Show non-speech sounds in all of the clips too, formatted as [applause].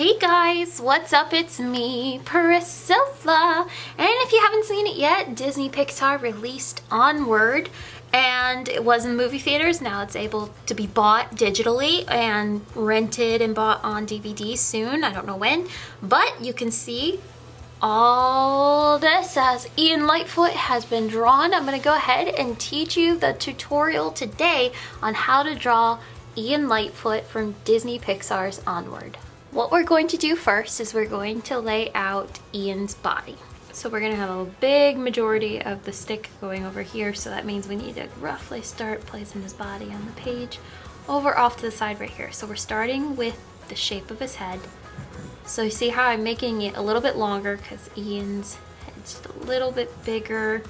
Hey guys, what's up? It's me, Priscilla. And if you haven't seen it yet, Disney Pixar released Onward and it was in movie theaters. Now it's able to be bought digitally and rented and bought on DVD soon. I don't know when, but you can see all this as Ian Lightfoot has been drawn. I'm gonna go ahead and teach you the tutorial today on how to draw Ian Lightfoot from Disney Pixar's Onward. What we're going to do first is we're going to lay out Ian's body. So we're gonna have a big majority of the stick going over here. So that means we need to roughly start placing his body on the page over off to the side right here. So we're starting with the shape of his head. So you see how I'm making it a little bit longer because Ian's head's just a little bit bigger.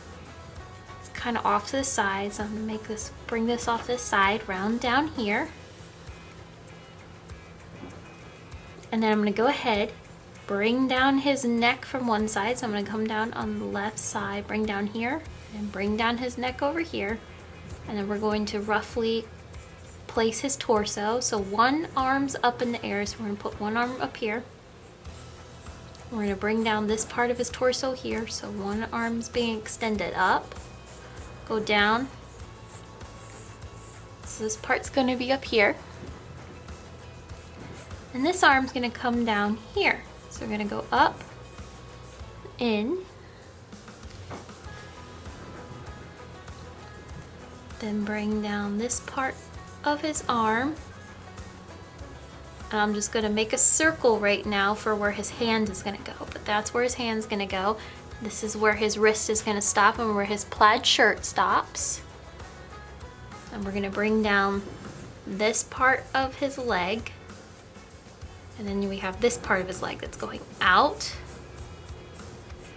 It's kind of off to the side. So I'm gonna make this, bring this off to the side, round down here. And then I'm gonna go ahead, bring down his neck from one side. So I'm gonna come down on the left side, bring down here, and bring down his neck over here. And then we're going to roughly place his torso. So one arm's up in the air, so we're gonna put one arm up here. We're gonna bring down this part of his torso here. So one arm's being extended up, go down. So this part's gonna be up here. And this arm's gonna come down here. So we're gonna go up, in, then bring down this part of his arm. And I'm just gonna make a circle right now for where his hand is gonna go, but that's where his hand's gonna go. This is where his wrist is gonna stop and where his plaid shirt stops. And we're gonna bring down this part of his leg. And then we have this part of his leg that's going out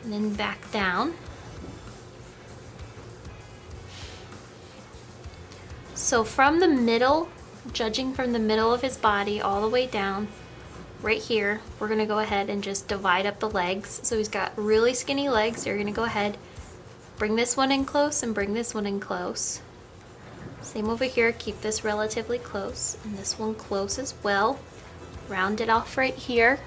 and then back down. So from the middle, judging from the middle of his body all the way down, right here, we're gonna go ahead and just divide up the legs. So he's got really skinny legs. So You're gonna go ahead, bring this one in close and bring this one in close. Same over here, keep this relatively close and this one close as well round it off right here.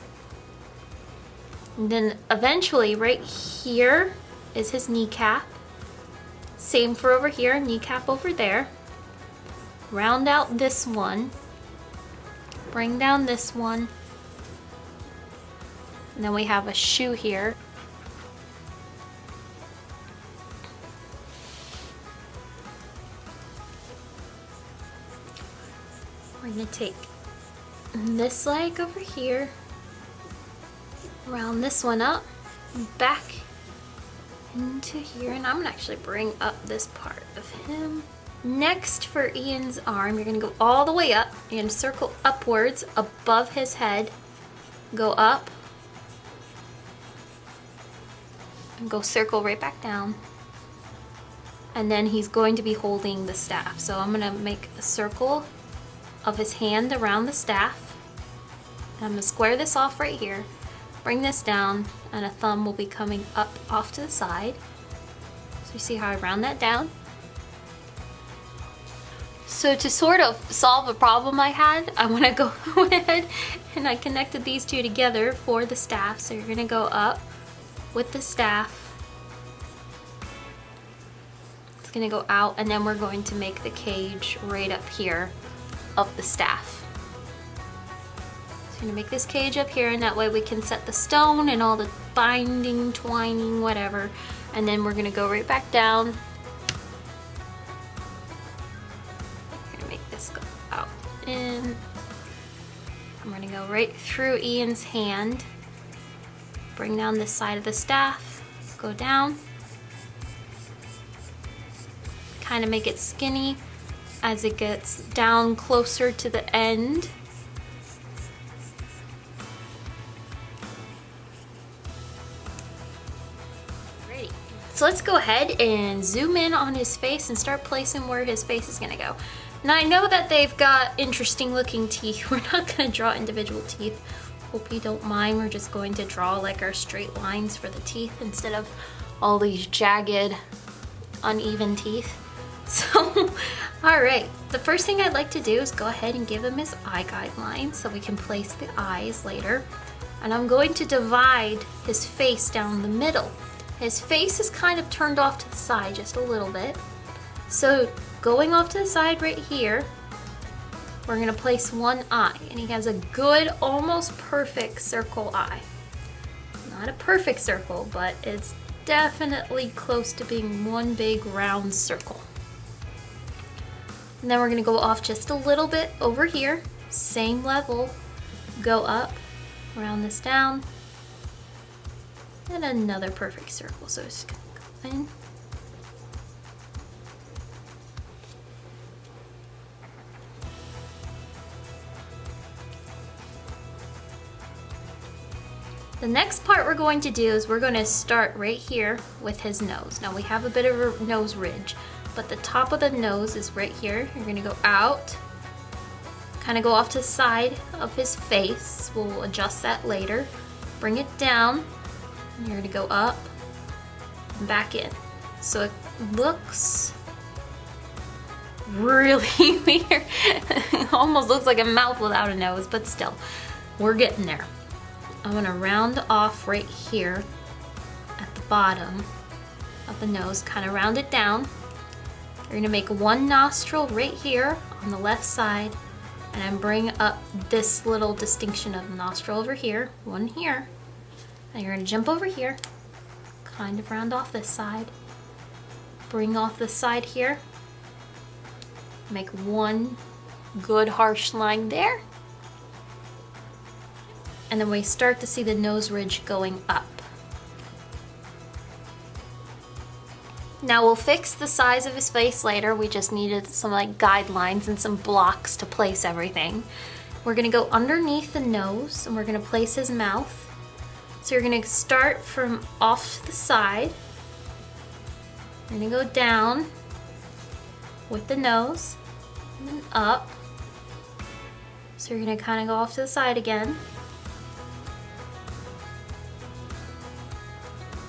And then eventually right here is his kneecap. Same for over here, kneecap over there. Round out this one. Bring down this one. And then we have a shoe here. We're gonna take this leg over here, round this one up, back into here, and I'm gonna actually bring up this part of him. Next for Ian's arm, you're gonna go all the way up, you're circle upwards above his head, go up, and go circle right back down. And then he's going to be holding the staff. So I'm gonna make a circle of his hand around the staff I'm gonna square this off right here, bring this down, and a thumb will be coming up off to the side. So you see how I round that down? So to sort of solve a problem I had, [laughs] I want to go [laughs] ahead and I connected these two together for the staff. So you're going to go up with the staff. It's going to go out and then we're going to make the cage right up here of the staff. I'm gonna make this cage up here and that way we can set the stone and all the binding, twining, whatever. And then we're gonna go right back down. I'm gonna make this go out in. I'm gonna go right through Ian's hand. Bring down this side of the staff, go down. Kind of make it skinny as it gets down closer to the end. So let's go ahead and zoom in on his face and start placing where his face is gonna go. Now I know that they've got interesting looking [laughs] teeth. We're not gonna draw individual teeth. Hope you don't mind. We're just going to draw like our straight lines for the teeth instead of all these jagged, uneven teeth. [laughs] So All right, the first thing I'd like to do is go ahead and give him his eye guidelines so we can place the eyes later. And I'm going to divide his face down the middle. His face is kind of turned off to the side just a little bit. So going off to the side right here, we're gonna place one eye and he has a good, almost perfect circle eye. Not a perfect circle, but it's definitely close to being one big round circle. And then we're gonna go off just a little bit over here, same level, go up, round this down, and another perfect circle. So it's gonna go in, The next part we're going to do is we're going to start right here with his nose. Now we have a bit of a nose ridge, but the top of the nose is right here. You're going to go out, kind of go off to the side of his face. We'll adjust that later. Bring it down. You're going to go up and back in. So it looks really [laughs] weird. Almost looks like a mouth without a nose, but still, we're getting there. I'm gonna round off right here at the bottom of the nose, kind of round it down. You're gonna make one nostril right here on the left side and then bring up this little distinction of nostril over here, one here. And you're gonna jump over here, kind of round off this side, bring off the side here, make one good harsh line there and then we start to see the nose ridge going up. Now we'll fix the size of his face later. We just needed some like guidelines and some blocks to place everything. We're gonna go underneath the nose and we're gonna place his mouth. So you're gonna start from off the side. You're gonna go down with the nose and then up. So you're gonna kind of go off to the side again.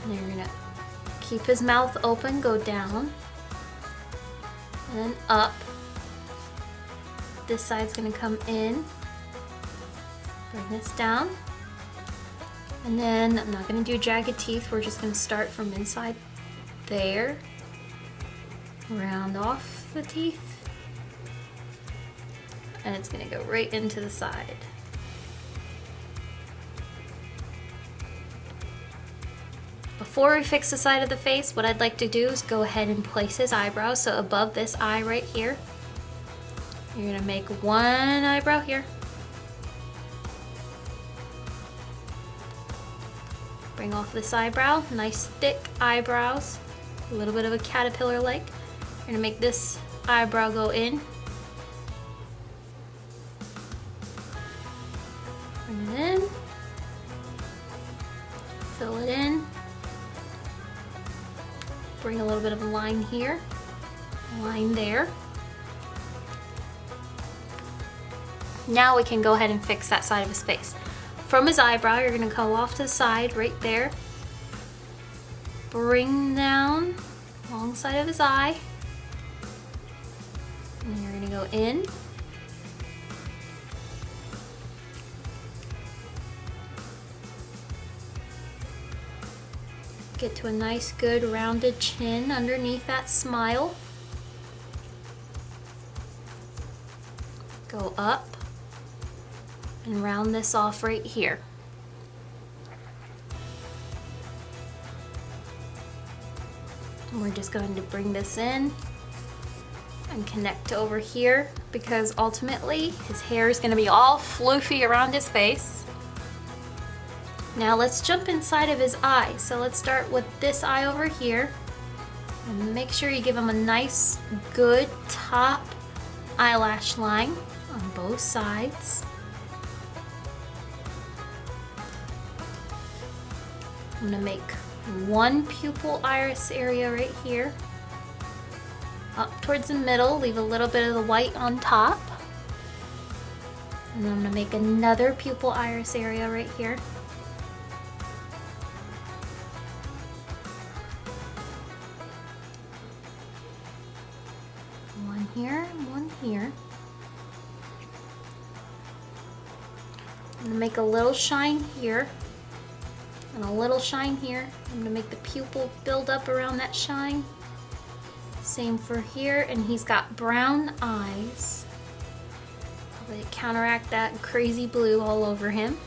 And you're gonna keep his mouth open, go down, and then up. This side's gonna come in, bring this down. And then I'm not gonna do jagged teeth, we're just gonna start from inside there, round off the teeth, and it's gonna go right into the side. Before we fix the side of the face, what I'd like to do is go ahead and place his eyebrows. So above this eye right here, you're gonna make one eyebrow here. Bring off this eyebrow, nice thick eyebrows, a little bit of a caterpillar like. You're gonna make this eyebrow go in. Bring it in. Fill it in bring a little bit of a line here, line there. Now we can go ahead and fix that side of his face. From his eyebrow, you're gonna go off to the side right there. Bring down long side of his eye. And you're gonna go in. Get to a nice good rounded chin underneath that smile. Go up and round this off right here. And we're just going to bring this in and connect over here because ultimately his hair is going to be all floofy around his face. Now let's jump inside of his eye. So let's start with this eye over here. And make sure you give him a nice, good top eyelash line on both sides. I'm gonna make one pupil iris area right here. Up towards the middle, leave a little bit of the white on top. And then I'm gonna make another pupil iris area right here. One here. One here. I'm gonna make a little shine here and a little shine here. I'm gonna make the pupil build up around that shine. Same for here, and he's got brown eyes. They counteract that crazy blue all over him.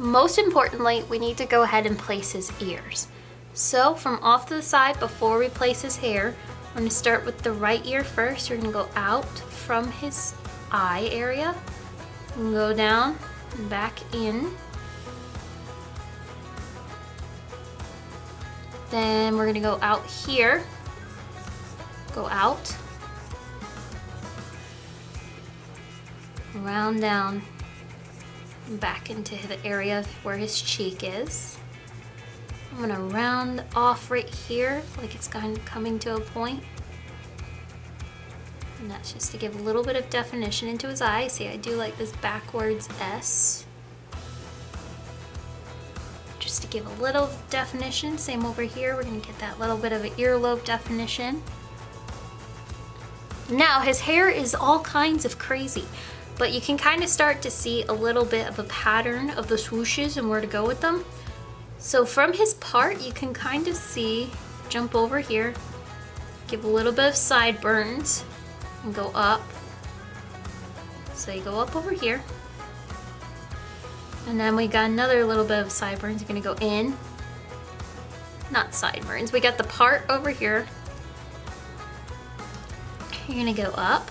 Most importantly, we need to go ahead and place his ears. So from off to the side before we place his hair, we're gonna start with the right ear first. You're gonna go out from his eye area and go down and back in. Then we're gonna go out here, go out, round down, back into the area where his cheek is. I'm gonna round off right here, like it's kind of coming to a point. And that's just to give a little bit of definition into his eye. See, I do like this backwards S. Just to give a little definition. Same over here, we're gonna get that little bit of an earlobe definition. Now, his hair is all kinds of crazy, but you can kind of start to see a little bit of a pattern of the swooshes and where to go with them. So from his part, you can kind of see, jump over here, give a little bit of sideburns, and go up. So you go up over here. And then we got another little bit of sideburns. You're gonna go in. Not sideburns, we got the part over here. You're gonna go up,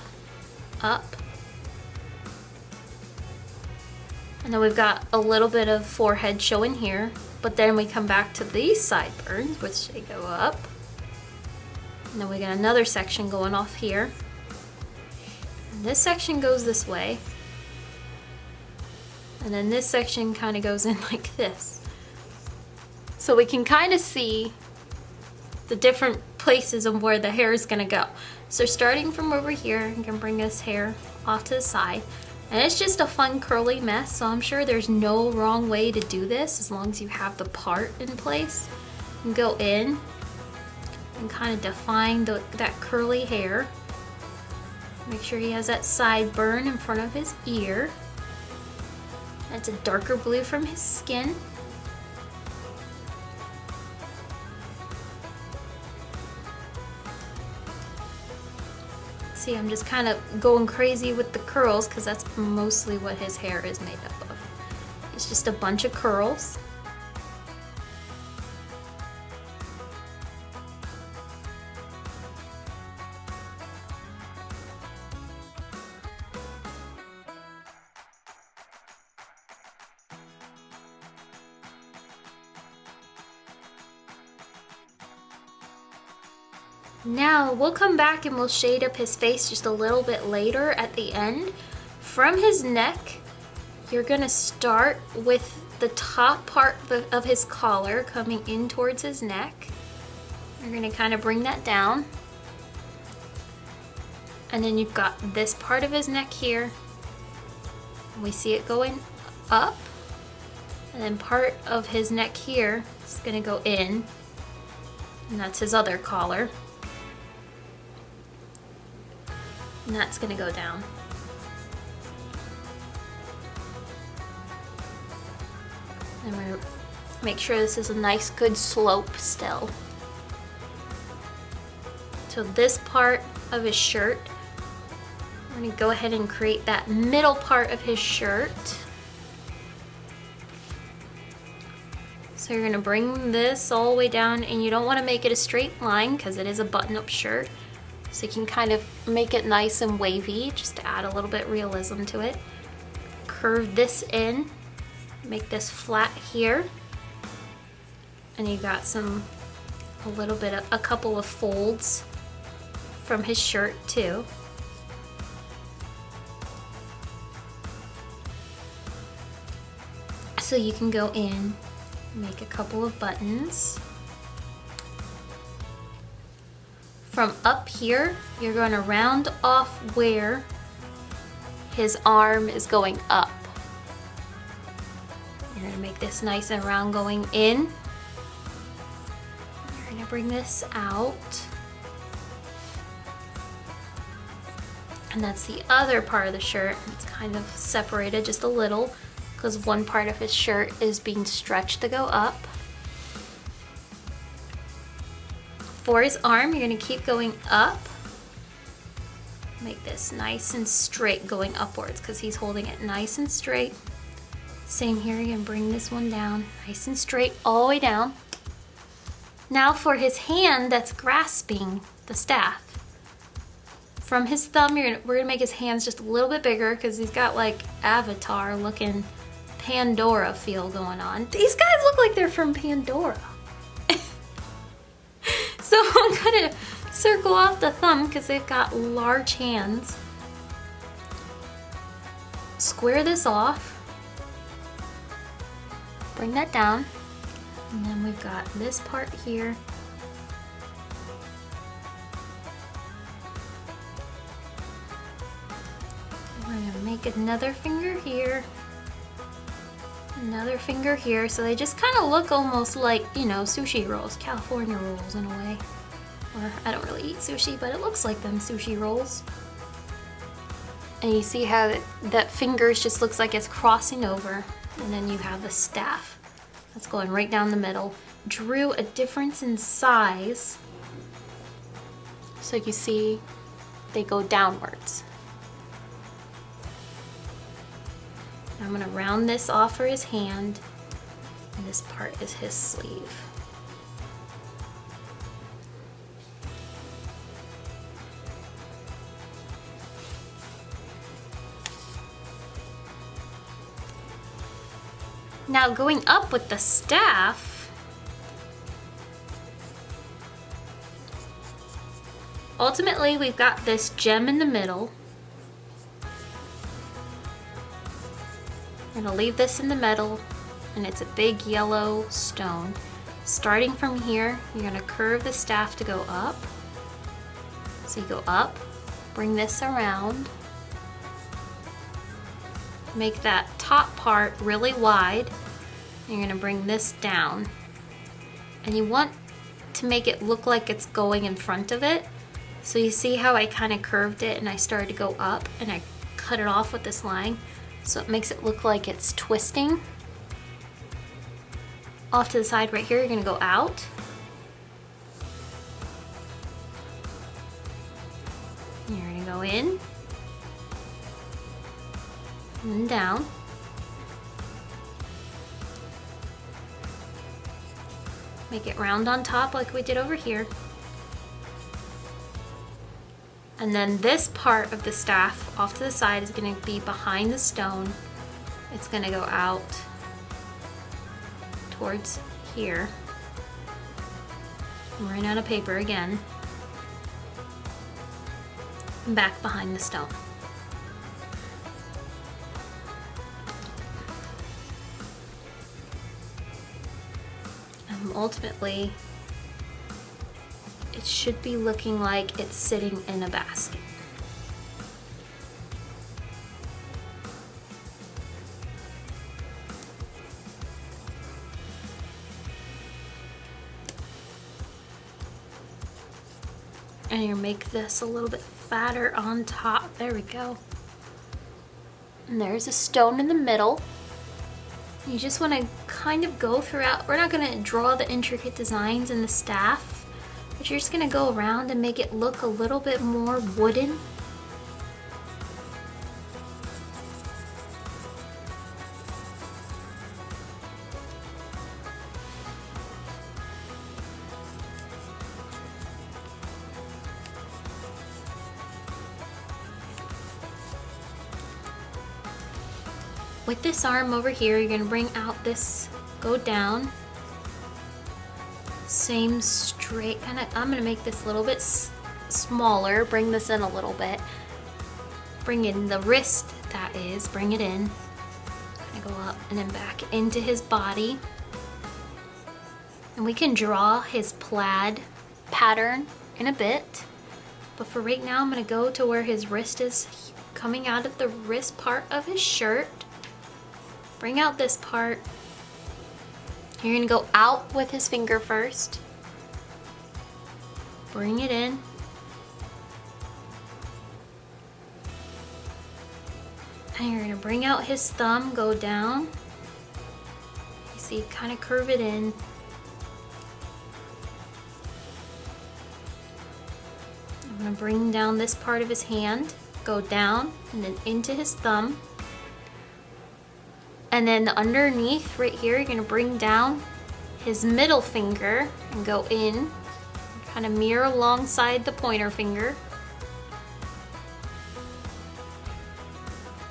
up. And then we've got a little bit of forehead showing here. But then we come back to these sideburns, which they go up. And then we got another section going off here. And this section goes this way. And then this section kind of goes in [laughs] like this. So we can kind of see the different places of where the hair is gonna go. So starting from over here, you can bring this hair off to the side. And it's just a fun curly mess, so I'm sure there's no wrong way to do this as long as you have the part in place. And go in and kind of define the, that curly hair. Make sure he has that sideburn in front of his ear. That's a darker blue from his skin. See, I'm just kind of going crazy with the curls because that's mostly what his hair is made up of. It's just a bunch of curls. Now we'll come back and we'll shade up his face just a little bit later at the end. From his neck, you're gonna start with the top part of his collar coming in towards his neck. You're gonna kind of bring that down. And then you've got this part of his neck here. We see it going up. And then part of his neck here is gonna go in. And that's his other collar. And that's gonna go down. And we're make sure this is a nice good slope still. So this part of his shirt, we're gonna go ahead and create that middle part of his shirt. So you're gonna bring this all the way down and you don't wanna make it a straight line because it is a button-up shirt. So you can kind of make it nice and wavy just to add a little bit realism to it. Curve this in, make this flat here. And you've got some, a little bit of, a couple of folds from his shirt too. So you can go in, make a couple of buttons. From up here, you're going to round off where his arm is going up. You're gonna make this nice and round going in. You're gonna bring this out. And that's the other part of the shirt. It's kind of separated just a little because one part of his shirt is being stretched to go up. For his arm, you're gonna keep going up. Make this nice and straight going upwards because he's holding it nice and straight. Same here, you're gonna bring this one down nice and straight all the way down. Now for his hand that's grasping the staff from his thumb, gonna, we're gonna make his hands just a little bit bigger because he's got like Avatar looking Pandora feel going on. These guys look like they're from Pandora. So [laughs] I'm gonna circle off the thumb because they've got large hands. Square this off. Bring that down. And then we've got this part here We're gonna make another finger here. Another finger here. So they just kind of look almost like, you know, sushi rolls, California rolls in a way. Or I don't really eat sushi, but it looks like them sushi rolls. And you see how that, that fingers just looks like it's crossing over. And then you have the staff that's going right down the middle. Drew a difference in size. So you see they go downwards. I'm gonna round this off for his hand and this part is his sleeve. Now going up with the staff, ultimately we've got this gem in the middle gonna leave this in the middle and it's a big yellow stone. Starting from here, you're gonna curve the staff to go up. So you go up, bring this around, make that top part really wide. You're gonna bring this down. And you want to make it look like it's going in front of it. So you see how I kind of curved it and I started to go up and I cut it off with this line. So it makes it look like it's twisting. Off to the side right here, you're gonna go out. You're gonna go in. And down. Make it round on top like we did over here. And then this part of the staff off to the side is gonna be behind the stone. It's gonna go out towards here. I'm running out of paper again. And back behind the stone. And ultimately, it should be looking like it's sitting in a basket. And you make this a little bit fatter on top. There we go. And there's a stone in the middle. You just want to kind of go throughout. We're not going to draw the intricate designs in the staff but you're just gonna go around and make it look a little bit more wooden. With this arm over here, you're gonna bring out this, go down, same straight kind of, I'm gonna make this a little bit smaller, bring this in a little bit. Bring in the wrist, that is, bring it in. Go up and then back into his body. And we can draw his plaid pattern in a bit. But for right now, I'm gonna go to where his wrist is coming out of the wrist part of his shirt. Bring out this part You're gonna go out with his finger first. Bring it in. And you're gonna bring out his thumb, go down. You see, kind of curve it in. I'm gonna bring down this part of his hand, go down and then into his thumb. And then underneath right here, you're gonna bring down his middle finger and go in, kind of mirror alongside the pointer finger.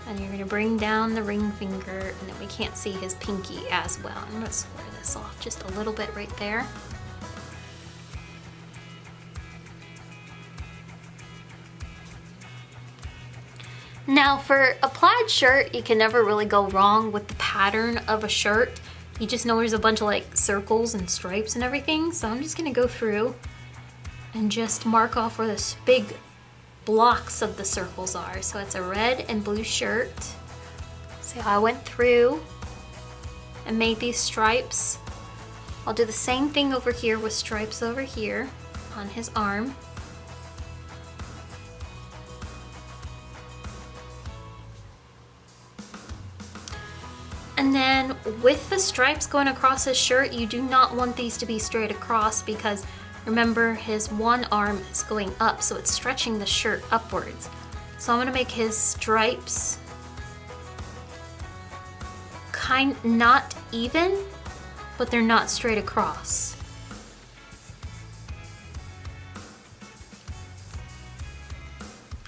And you're gonna bring down the ring finger and then we can't see his pinky as well. I'm gonna square this off just a little bit right there. Now for a plaid shirt, you can never really go wrong with the pattern of a shirt. You just know there's a bunch of like circles and stripes and everything. So I'm just gonna go through and just mark off where this big blocks of the circles are. So it's a red and blue shirt. So I went through and made these stripes. I'll do the same thing over here with stripes over here on his arm. Then with the stripes going across his shirt, you do not want these to be straight across because remember his one arm is going up, so it's stretching the shirt upwards. So I'm gonna make his stripes kind, not even, but they're not straight across.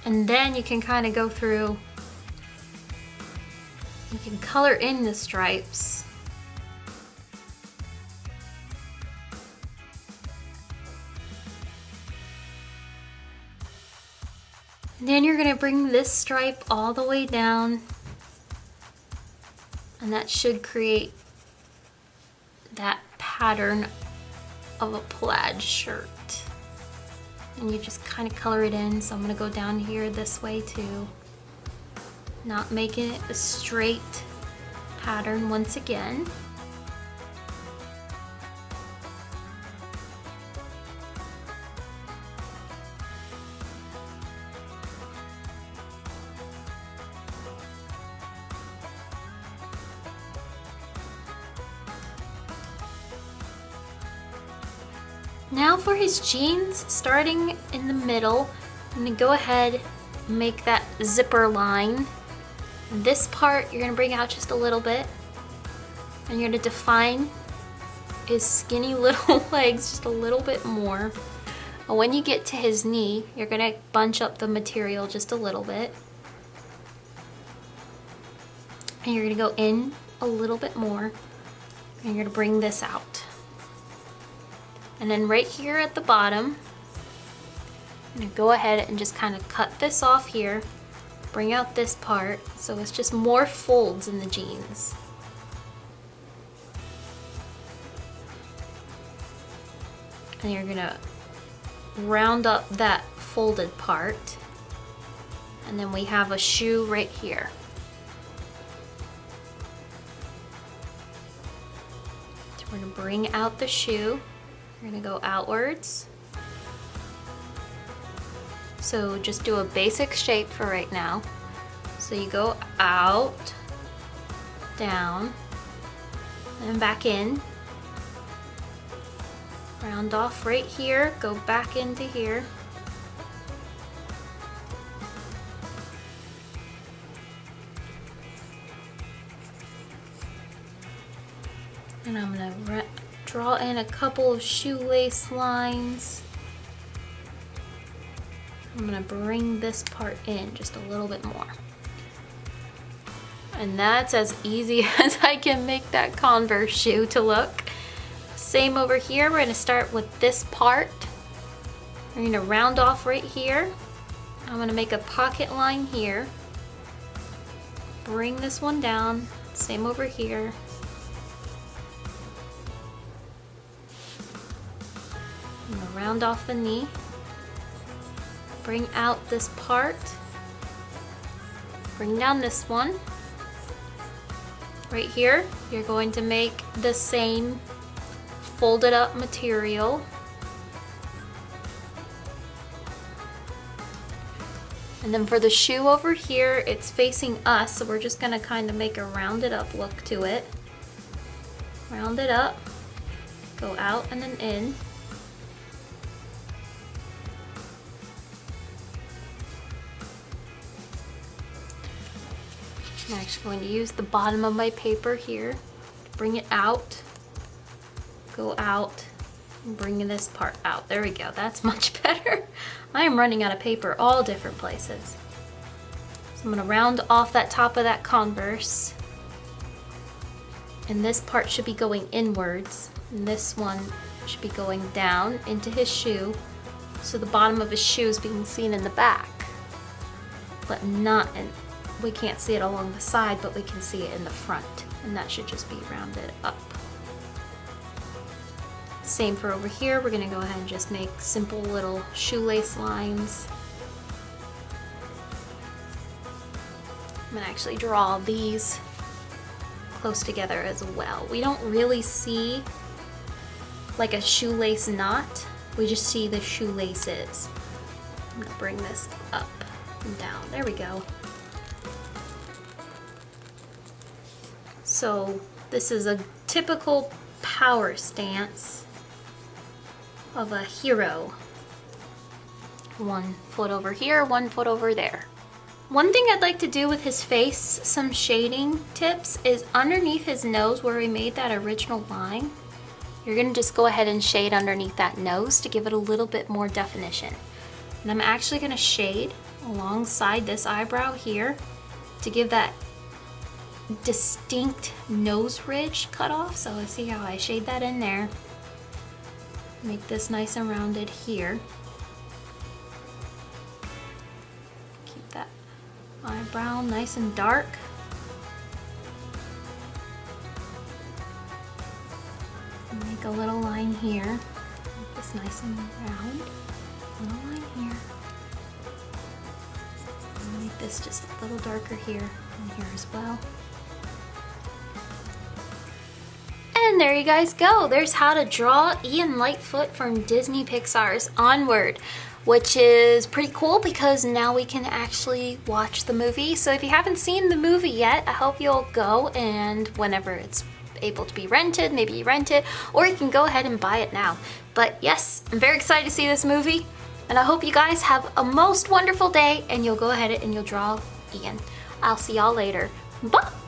And then you can kind of go through you can color in the stripes. Then you're gonna bring this stripe all the way down and that should create that pattern of a plaid shirt. And you just kind of color it in. So I'm gonna go down here this way too not making it a straight pattern once again. Now for his jeans, starting in the middle, I'm gonna go ahead make that zipper line this part, you're gonna bring out just a little bit and you're gonna define his skinny [laughs] little legs just a little bit more. And when you get to his knee, you're gonna bunch up the material just a little bit. And you're gonna go in a little bit more and you're gonna bring this out. And then right here at the bottom, I'm gonna go ahead and just kind of cut this off here bring out this part so it's just more folds in the jeans. And you're gonna round up that folded part and then we have a shoe right here. So we're gonna bring out the shoe. We're gonna go outwards so just do a basic shape for right now. So you go out, down, and back in. Round off right here, go back into here. And I'm gonna draw in a couple of shoelace lines. I'm gonna bring this part in just a little bit more. And that's as easy [laughs] as I can make that Converse shoe to look. Same over here, we're gonna start with this part. We're gonna round off right here. I'm gonna make a pocket line here. Bring this one down, same over here. I'm gonna round off the knee bring out this part, bring down this one. Right here, you're going to make the same folded up material. And then for the shoe over here, it's facing us, so we're just gonna kind of make a rounded up look to it. Round it up, go out and then in. I'm actually going to use the bottom of my paper here bring it out, go out, bringing this part out. There we go, that's [laughs] much better. I am running out of paper all different places. So I'm gonna round off that top of that Converse. And this part should be going inwards. And this one should be going down into his shoe. So the bottom of his shoe is being seen in the back. But not in, we can't see it along the side, but we can see it in the front. And that should just be rounded up. Same for over here, we're gonna go ahead and just make simple little shoelace lines. I'm gonna actually draw these close together as well. We don't really see like a shoelace knot, we just see the shoelaces. I'm gonna bring this up and down, there we go. So this is a typical power stance of a hero. One foot over here, one foot over there. One thing I'd like to do with his face, some shading tips, is underneath his nose where we made that original line, you're gonna just go ahead and shade underneath that nose to give it a little bit more definition. And I'm actually gonna shade alongside this eyebrow here to give that distinct nose ridge cut off. So let's see how I shade that in there. Make this nice and rounded here. Keep that eyebrow nice and dark. Make a little line here. Make this nice and round. Little line here. Make this just a little darker here and here as well. And there you guys go. There's how to draw Ian Lightfoot from Disney Pixar's Onward which is pretty cool because now we can actually watch the movie. So if you haven't seen the movie yet, I hope you'll go and whenever it's able to be rented, maybe you rent it, or you can go ahead and buy it now. But yes, I'm very excited to see this movie, and I hope you guys have a most wonderful day, and you'll go ahead and you'll draw Ian. I'll see y'all later. Bye!